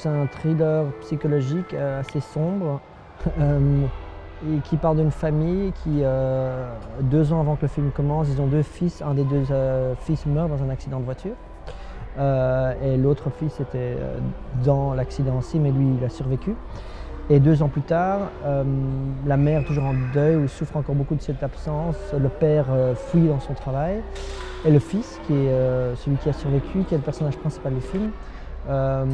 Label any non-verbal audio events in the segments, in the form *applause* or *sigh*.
C'est un thriller psychologique euh, assez sombre *laughs* euh, et qui parle d'une famille qui, euh, deux ans avant que le film commence, ils ont deux fils. Un des deux fils meurt dans un accident de voiture. et l'autre fils était dans l'accident aussi, mais lui, il a survécu. Et deux ans plus tard, la mère, toujours en deuil, ou souffre encore beaucoup de cette absence, le père fuit dans son travail. Et le fils, qui est celui qui a survécu, qui est le personnage principal du film, euh,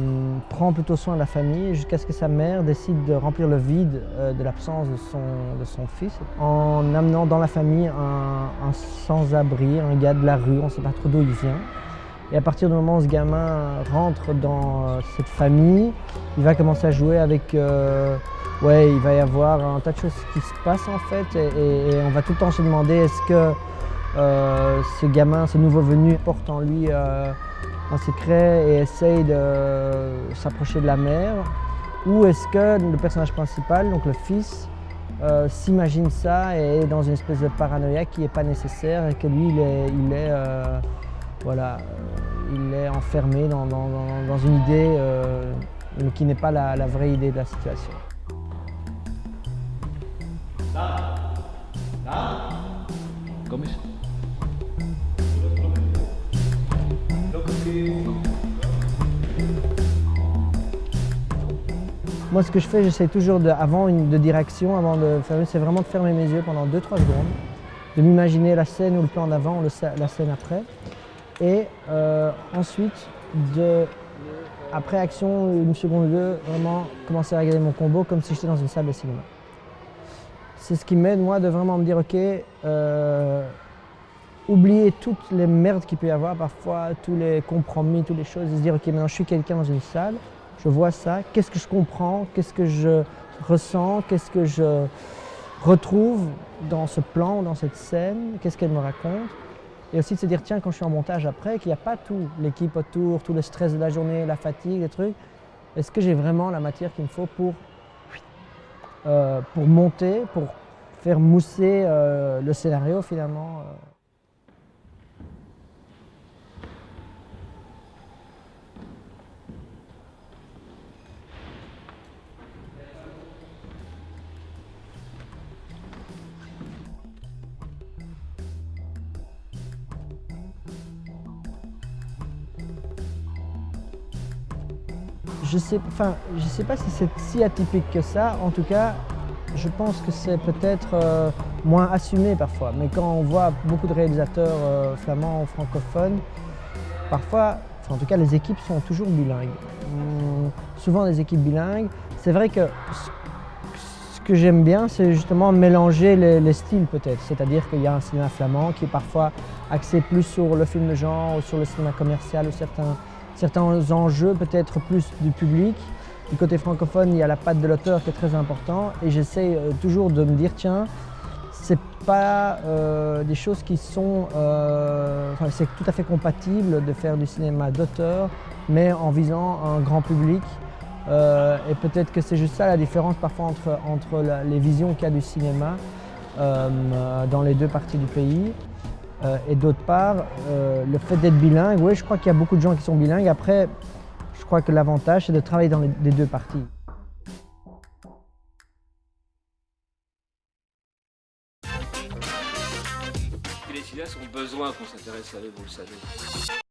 prend plutôt soin de la famille jusqu'à ce que sa mère décide de remplir le vide euh, de l'absence de son, fils en amenant dans la famille un, sans-abri, un gars de la rue, on ne sait pas trop d'où il vient. Et à partir du moment où ce gamin rentre dans euh, cette famille, il va commencer à jouer avec... ouais, il va y avoir un tas de choses qui se passent en fait et on va tout le temps se demander est-ce que ce gamin, ce nouveau venu porte en lui un secret et essaye de s'approcher de la mère Ou est-ce que le personnage principal, donc le fils, euh, s'imagine ça et est dans une espèce de paranoïa qui n'est pas nécessaire et que lui, il est, euh, euh, enfermé dans, une idée qui n'est pas la, vraie idée de la situation. Moi, ce que je fais, j'essaie toujours, avant une, de direction, avant de c'est vraiment de fermer mes yeux pendant 2-3 secondes, de m'imaginer la scène ou le plan d'avant, la scène après, et euh, ensuite, après action, une seconde ou deux, vraiment commencer à regarder mon combo comme si j'étais dans une salle de cinéma. C'est ce qui m'aide, moi, de vraiment me dire, ok, euh, oublier toutes les merdes qu'il peut y avoir parfois, tous les compromis, toutes les choses, et se dire ok maintenant je suis quelqu'un dans une salle, je vois ça, qu'est-ce que je comprends, qu'est-ce que je ressens, qu'est-ce que je retrouve dans ce plan, dans cette scène, qu'est-ce qu'elle me raconte. Et aussi de se dire tiens quand je suis en montage après, qu'il n'y a pas tout, l'équipe autour, tout le stress de la journée, la fatigue, les trucs, est-ce que j'ai vraiment la matière qu'il me faut pour, euh, pour monter, pour faire mousser euh, le scénario finalement Je sais, enfin, je sais pas si c'est si atypique que ça. En tout cas, je pense que c'est peut-être euh, moins assumé parfois. Mais quand on voit beaucoup de réalisateurs euh, flamands ou francophones, parfois, en tout cas les équipes sont toujours bilingues. Hum, souvent des équipes bilingues. C'est vrai que ce que j'aime bien, c'est justement mélanger les, les styles peut-être. C'est-à-dire qu'il y a un cinéma flamand qui est parfois axé plus sur le film de genre ou sur le cinéma commercial ou certains certains enjeux peut-être plus du public. Du côté francophone, il y a la patte de l'auteur qui est très important et j'essaie euh, toujours de me dire tiens, c'est pas euh, des choses qui sont... Euh, c'est tout à fait compatible de faire du cinéma d'auteur, mais en visant un grand public. et peut-être que c'est juste ça la différence parfois entre, entre les visions qu'il y a du cinéma dans les deux parties du pays. Euh, et d'autre part, euh, le fait d'être bilingue, oui, je crois qu'il y a beaucoup de gens qui sont bilingues. Après, je crois que l'avantage, c'est de travailler dans les, deux parties. Les cinéastes ont besoin qu'on s'intéresse à eux, vous le savez.